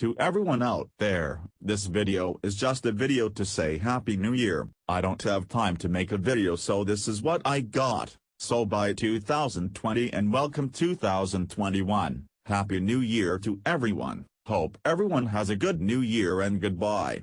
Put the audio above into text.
To everyone out there, this video is just a video to say Happy New Year, I don't have time to make a video so this is what I got, so bye 2020 and welcome 2021, Happy New Year to everyone, hope everyone has a good new year and goodbye.